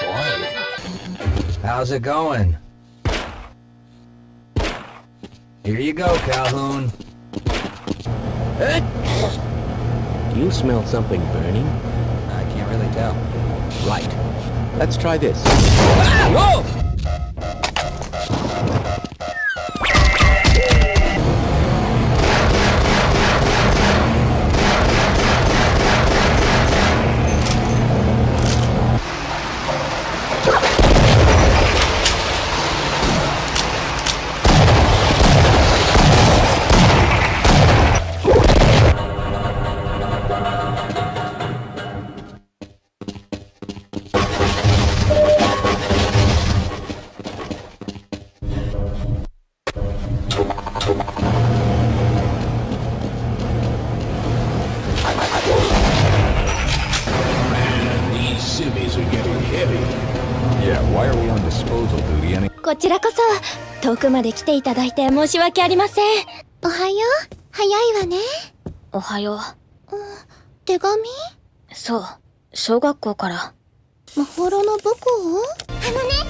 Boy, how's it going? Here you go, Calhoun. Do You smell something burning? I can't really tell. Right. Let's try this. Ah! Whoa! こちらこそ遠くまで来ていただいて申し訳ありません。おはよう。早いわね。おはよう。手紙？そう。小学校から。まほろの母校あのね